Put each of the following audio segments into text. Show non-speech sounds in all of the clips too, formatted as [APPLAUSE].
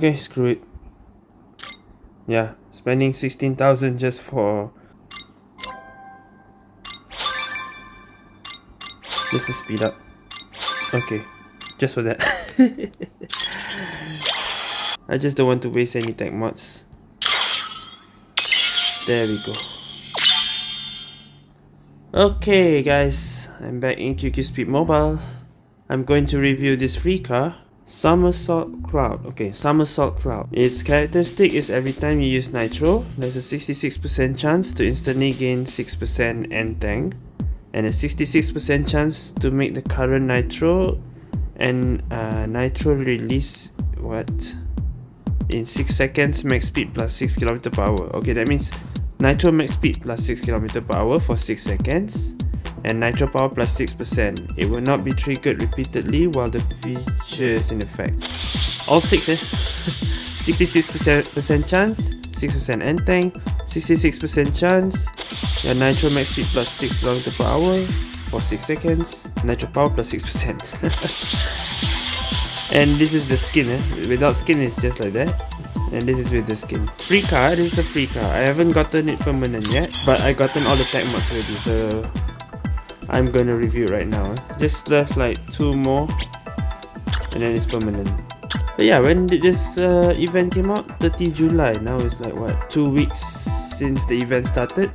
Okay, screw it. Yeah, spending 16,000 just for... Just to speed up. Okay, just for that. [LAUGHS] I just don't want to waste any tech mods. There we go. Okay guys, I'm back in QQ Speed Mobile. I'm going to review this free car Somersault Cloud. Okay, Somersault Cloud. Its characteristic is every time you use Nitro, there's a 66% chance to instantly gain 6% end tank and a 66% chance to make the current Nitro and uh, Nitro release what in 6 seconds max speed plus 6 km per hour. Okay, that means Nitro max speed plus 6 km per hour for 6 seconds and nitro power plus 6%. It will not be triggered repeatedly while the feature is in effect. All 6 eh? [LAUGHS] 66% chance, 6% end tank, 66% chance, your nitro max speed plus 6 km per hour for 6 seconds, nitro power plus 6%. [LAUGHS] and this is the skin eh? without skin it's just like that and this is with the skin free car this is a free car i haven't gotten it permanent yet but i gotten all the tech mods already so I'm gonna review right now. Just left like two more and then it's permanent. But yeah, when did this uh, event came out? 30 July. Now it's like what, two weeks since the event started?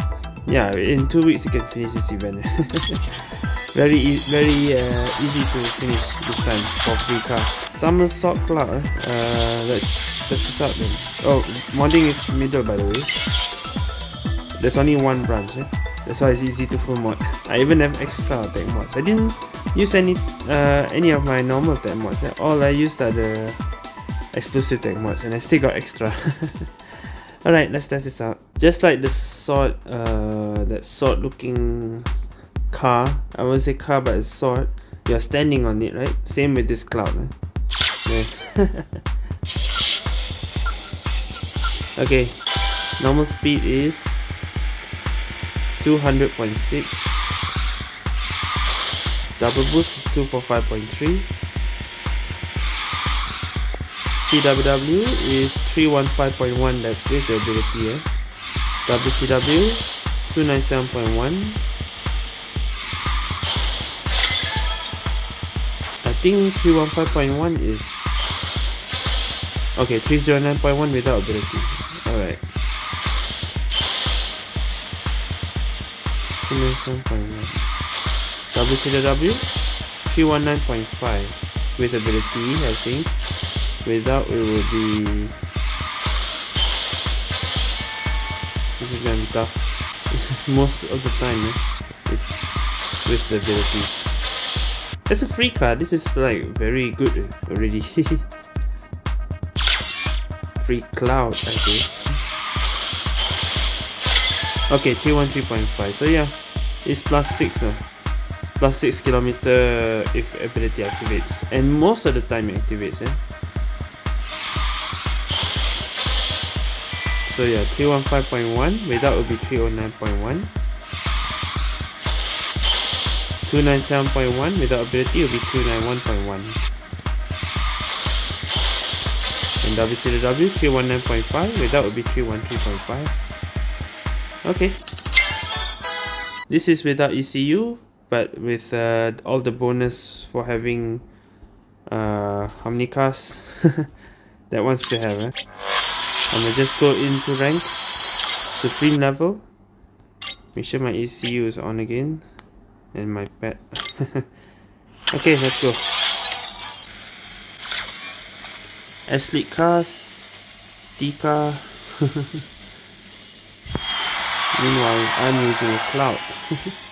Yeah, in two weeks you can finish this event. [LAUGHS] very e very uh, easy to finish this time for free cars. Somersault Cloud. Uh, let's test this out then. Oh, modding is middle by the way. There's only one branch. Eh? That's why it's easy to full mod. I even have extra tech mods. I didn't use any uh, any of my normal tech mods. All I used are the exclusive tech mods and I still got extra. [LAUGHS] Alright, let's test this out. Just like the sword, uh, that sword looking car. I won't say car but it's sword. You're standing on it, right? Same with this cloud. Eh? [LAUGHS] Okay, normal speed is 200.6 double boost is 245.3 CWW is 315.1 that's with the ability eh? WCW 297.1 I think 315.1 is okay 309.1 without ability. Alright 297.1 WCW 319.5 with ability I think. Without it will be this is gonna be tough. [LAUGHS] Most of the time eh? it's with the ability. It's a free card. This is like very good already. [LAUGHS] Free cloud I think. Okay, 313.5. So yeah, it's plus 6. Uh, plus 6 kilometer if ability activates. And most of the time it activates. Eh? So yeah, 315.1. Without it would be 309.1. 297.1 without ability will be 291.1 and WCW 319.5 without will be 313.5 Okay. This is without ECU, but with uh, all the bonus for having uh, how many cars [LAUGHS] that wants to have. Eh? I'm gonna just go into rank, supreme level. Make sure my ECU is on again, and my pet. [LAUGHS] okay, let's go. S-League cars, D-car. [LAUGHS] Meanwhile, I'm using a cloud. [LAUGHS]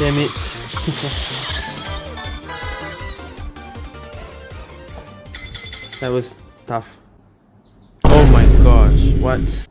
Damn it. [LAUGHS] that was tough. Oh my gosh, what?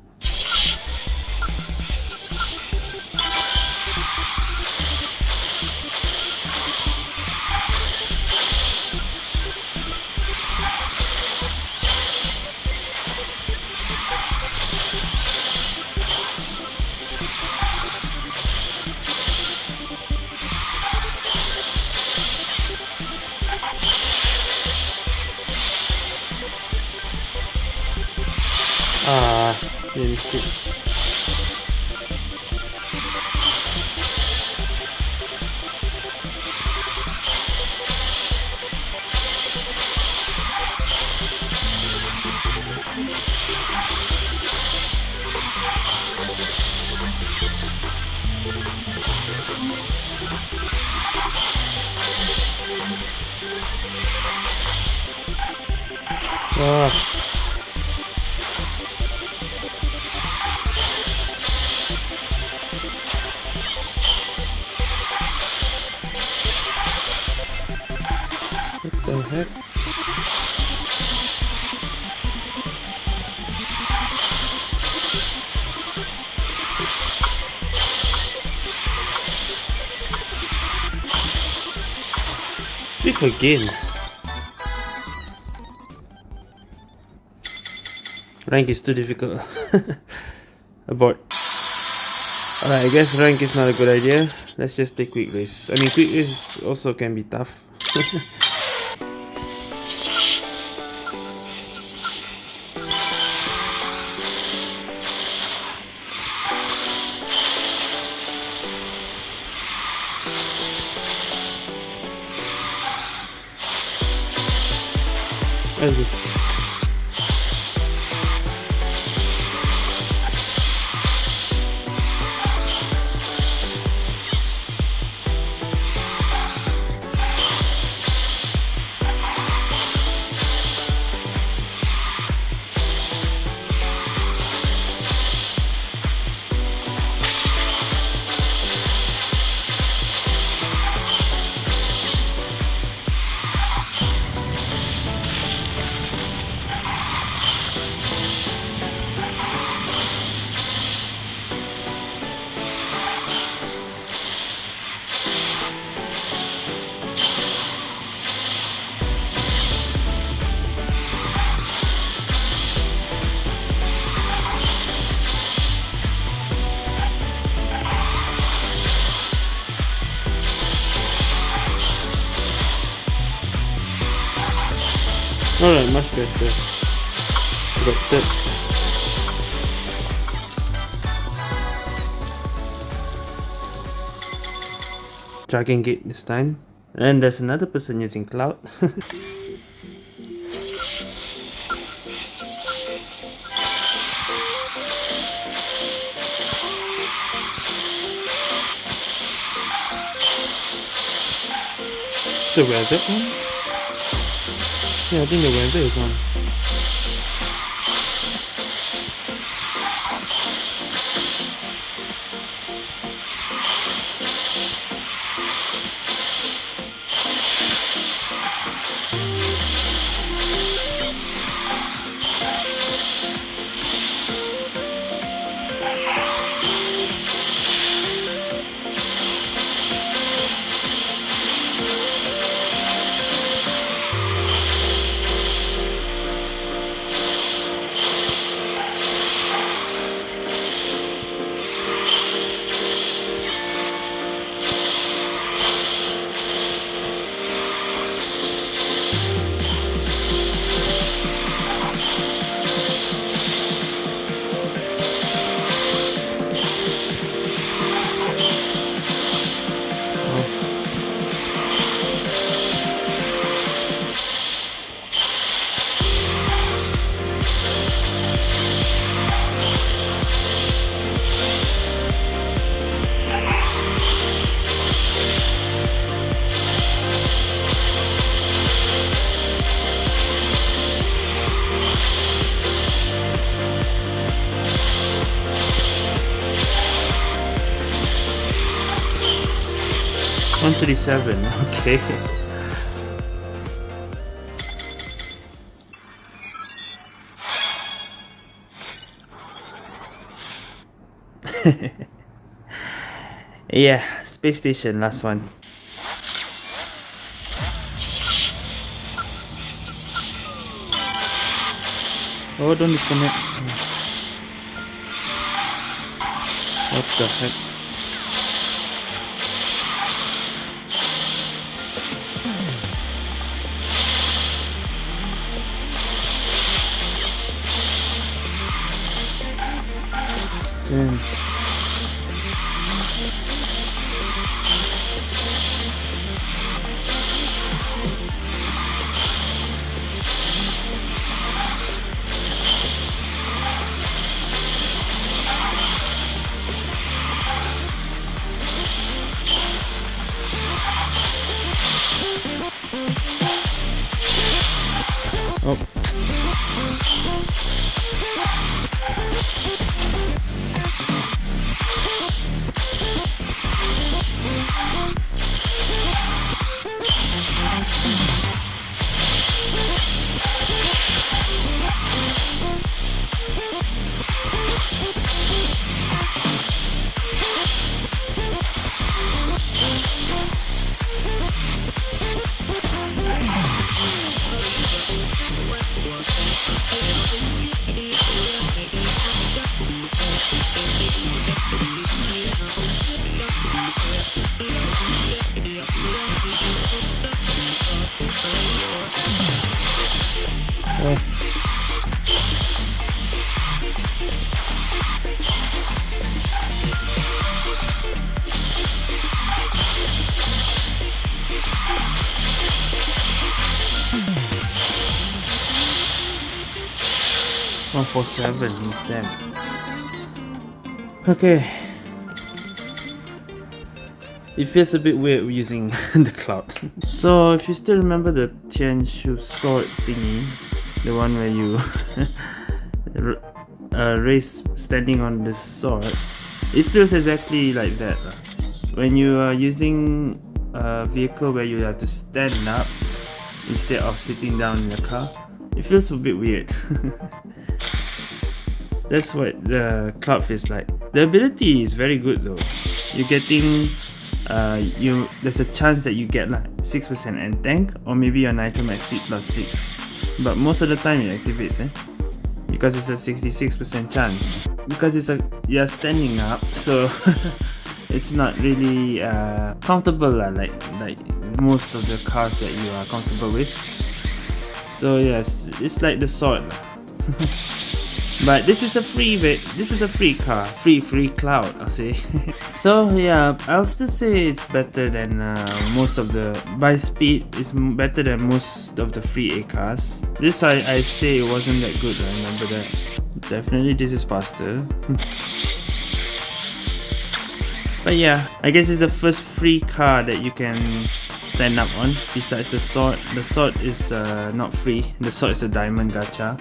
Ah, you missed it. Ah. What the Again. Rank is too difficult. [LAUGHS] Abort. Alright, I guess rank is not a good idea. Let's just play quick race. I mean, quick race also can be tough. [LAUGHS] Thank you. Alright, much better. Got that. Dragon Gate this time. And there's another person using Cloud. [LAUGHS] the rabbit one? Yeah, I think the weather is on. 137, [LAUGHS] okay. [LAUGHS] yeah, space station, last one. Oh, don't disconnect. What the heck? Damn. One four seven, damn. Okay. It feels a bit weird using [LAUGHS] the cloud. so if you still remember the Tianshu sword thingy, the one where you [LAUGHS] uh, race standing on the sword, it feels exactly like that. When you are using a vehicle where you have to stand up instead of sitting down in the car, it feels a bit weird. [LAUGHS] That's what the cloud feels like. The ability is very good though. You're getting uh, you there's a chance that you get like 6% and tank or maybe your nitro max speed plus 6 but most of the time it activates eh? because it's a 66% chance because it's a you're standing up so [LAUGHS] it's not really uh, comfortable uh, like like most of the cars that you are comfortable with so yes it's like the sword. [LAUGHS] But this is a free bit this is a free car free free cloud i'll say. [LAUGHS] So yeah i'll still say it's better than uh, most of the by speed it's better than most of the free a cars. This i i say it wasn't that good i remember that. Definitely this is faster. [LAUGHS] But yeah i guess it's the first free car that you can stand up on. Besides the sword the sword is uh, not free. The sword is a diamond gacha.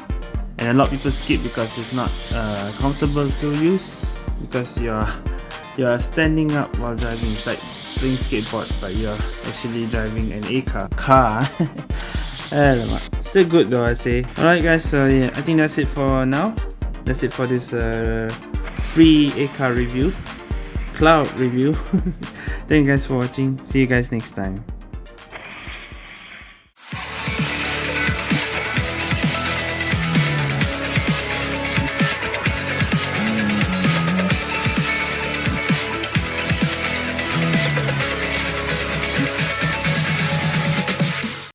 And a lot of people skip because it's not uh, comfortable to use because you're you're standing up while driving. It's like playing skateboard but you're actually driving an A car. Car. [LAUGHS] Still good though I say. Alright guys so yeah I think that's it for now. That's it for this uh, free A car review. Cloud review. [LAUGHS] Thank you guys for watching. See you guys next time